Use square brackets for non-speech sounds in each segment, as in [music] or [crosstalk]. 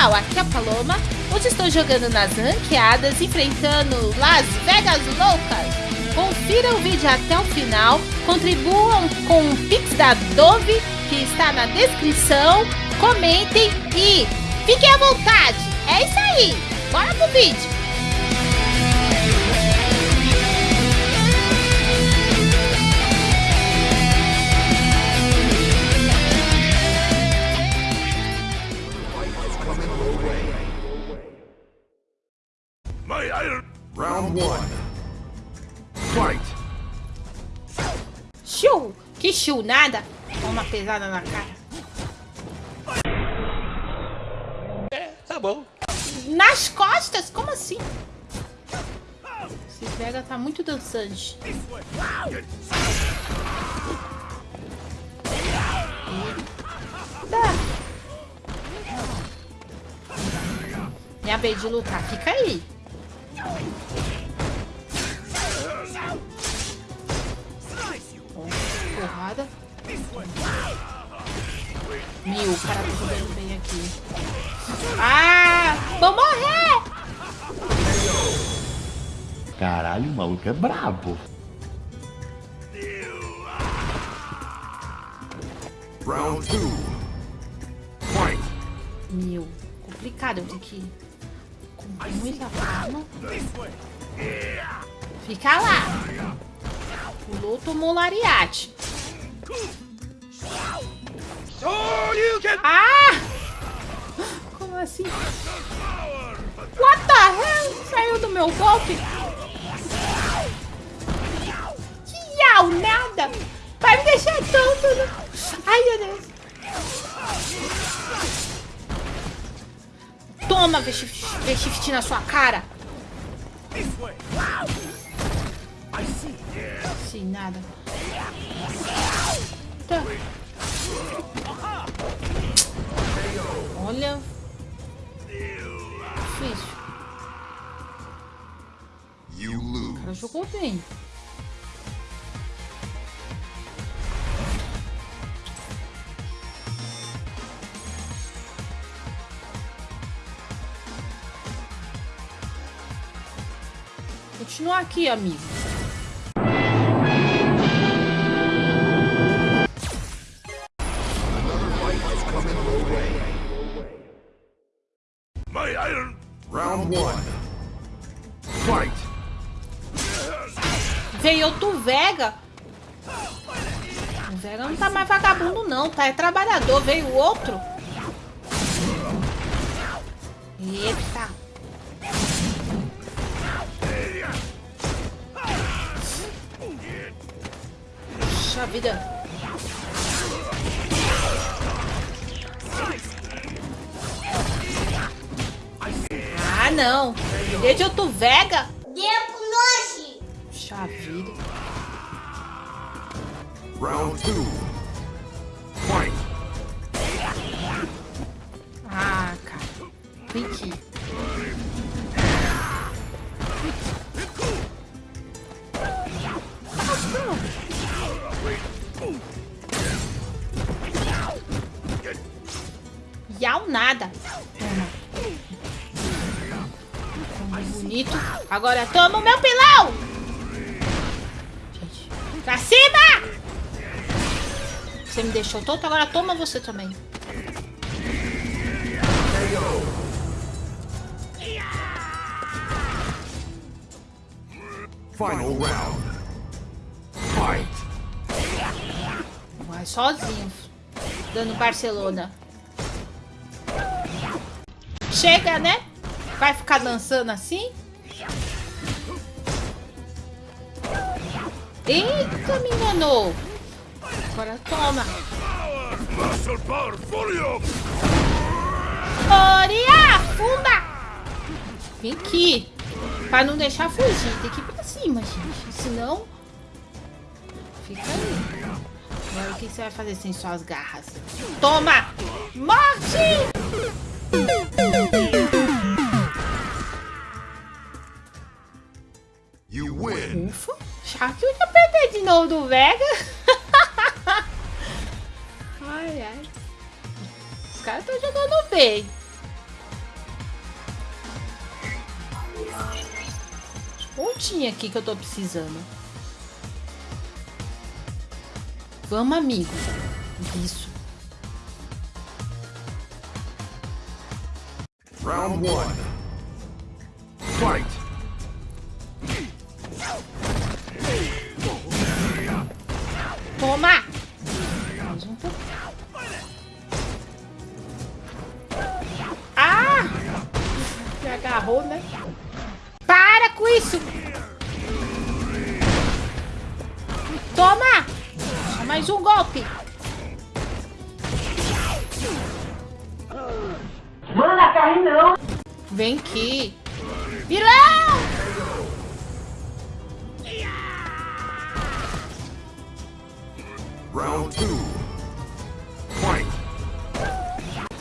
pessoal, aqui é a Paloma. Hoje estou jogando nas ranqueadas, enfrentando Las Vegas Loucas. Confira o vídeo até o final, contribuam com o Pix da Dove, que está na descrição, comentem e fiquem à vontade. É isso aí, bora pro vídeo. One. Fight. Show! Que show, nada! Toma pesada na cara. É, tá bom. Nas costas? Como assim? Esse pega tá muito dançante. Eita. Minha vez de lutar. Fica aí. Porrada. Meu, o cara tá jogando bem aqui. Ah! Vou morrer! Caralho, o maluco é brabo. Round two. Fight. Meu, complicado eu tenho que com muita calma. Fica lá. Pulou, tomou lariate. Ah! Como assim? What the hell? Saiu do meu golpe? Que au, nada! Vai me deixar tonto! né? Ai, meu Deus! Toma, V-Shift na sua cara! Sim, nada. Tá. Olha. Difícil. O cara jogou bem. Continua aqui, amigo. Round one. Fight. Veio outro Vega. O Vega não tá mais vagabundo, não, tá? É trabalhador. Veio outro. Eita. Puxa vida. Não. Veio de outro Vega. Puxa vida. Round two. Fight. Ah, cara. Vem aqui. Yau nada. Bonito. Agora toma o meu pilão! Gente, pra cima! Você me deixou tonto, agora toma você também. Final round. Fight. Vai sozinho. Dando Barcelona. Chega, né? Vai ficar dançando assim? Eita, me enganou. Agora toma. Oria, funda. Vem aqui. Pra não deixar fugir. Tem que ir pra cima, gente. Senão... Fica aí. Agora o que você vai fazer sem suas garras? Toma! Morte! win. Ufa, eu ia perder de novo do Vega. [laughs] ai, ai. Os caras estão jogando bem. Pontinha aqui que eu tô precisando. Vamos, amigo. Isso. Round 1. Fight! Toma! Mais um pouco. Ah! Me agarrou, né? Para com isso! Toma! Só mais um golpe. Manda carne não. Vem aqui. Vilão! Round two. Fight!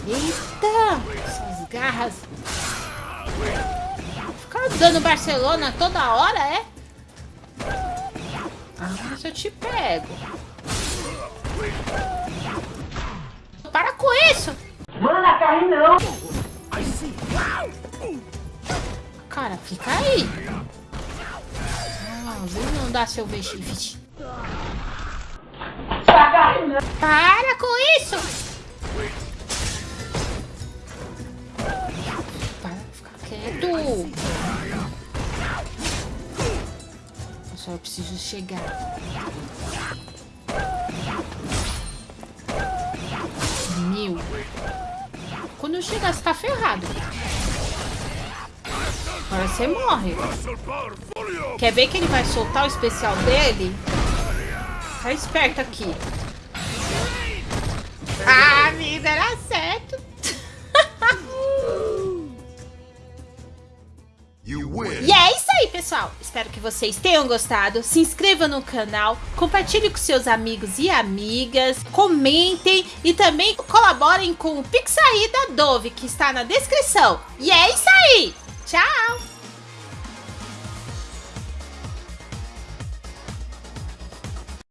Eita! Essas garras. Ficar dando Barcelona toda hora, é? Ah, mas eu te pego. Para com isso! Manda carne não. Cara, fica aí. Ah, não dar seu vestido. Para com isso! Para, fica quieto. Eu só preciso chegar. Meu. Quando eu chegar, você tá ferrado. Agora você morre. Quer ver que ele vai soltar o especial dele? Tá esperto aqui. Ah, amigo, era certo. E é isso aí, pessoal. Espero que vocês tenham gostado. Se inscreva no canal, compartilhe com seus amigos e amigas, comentem e também colaborem com o Pixaí da Dove, que está na descrição. E é isso aí. Tchau!